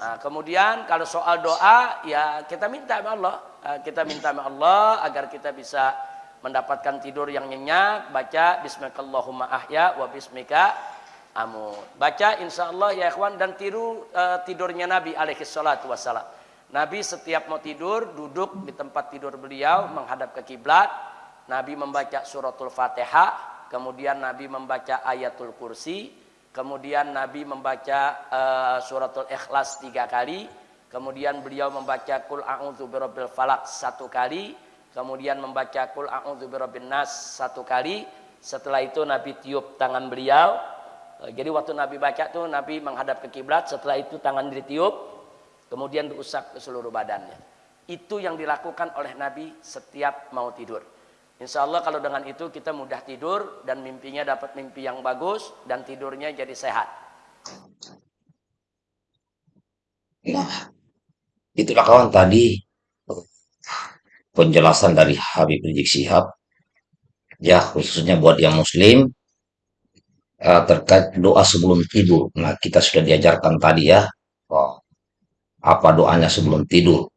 Nah, kemudian kalau soal doa ya kita minta sama Allah, uh, kita minta sama Allah agar kita bisa mendapatkan tidur yang nyenyak, baca bismillahirrahmanirrahim ahya wa bismika amut. Baca insya Allah ya ikhwan dan tiru uh, tidurnya Nabi alaihi salatu wassalam. Nabi setiap mau tidur duduk di tempat tidur beliau menghadap ke kiblat. Nabi membaca suratul Fatihah, kemudian Nabi membaca ayatul kursi, Kemudian Nabi membaca uh, suratul ikhlas tiga kali. Kemudian beliau membaca kul a'udzu birabbil falak satu kali. Kemudian membaca kul a'udzu birabbin nas satu kali. Setelah itu Nabi tiup tangan beliau. Uh, jadi waktu Nabi baca tuh Nabi menghadap ke kiblat. Setelah itu tangan ditiup. Kemudian diusap ke seluruh badannya. Itu yang dilakukan oleh Nabi setiap mau tidur. Insya Allah kalau dengan itu kita mudah tidur dan mimpinya dapat mimpi yang bagus dan tidurnya jadi sehat. Nah, itulah kawan tadi penjelasan dari Habib Rizik Sihab ya khususnya buat yang muslim uh, terkait doa sebelum tidur. Nah, kita sudah diajarkan tadi ya oh, apa doanya sebelum tidur.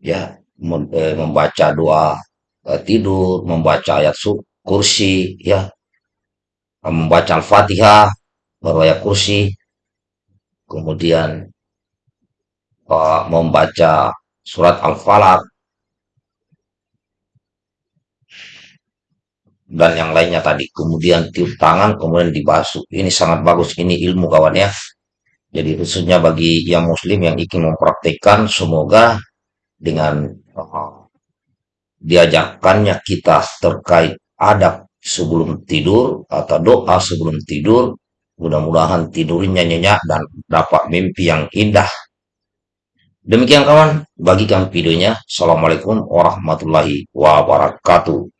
Ya, eh, membaca doa tidur, membaca ayat kursi, ya, membaca Al-Fatihah, baru ayat kursi, kemudian uh, membaca surat Al-Falaq, dan yang lainnya tadi. Kemudian tiup tangan, kemudian dibasuh. Ini sangat bagus, ini ilmu kawan ya. Jadi khususnya bagi yang muslim yang ingin mempraktekkan, semoga dengan uh, diajarkannya kita terkait adab sebelum tidur atau doa sebelum tidur. Mudah-mudahan tidurnya nyenyak dan dapat mimpi yang indah. Demikian kawan, bagikan videonya. Assalamualaikum warahmatullahi wabarakatuh.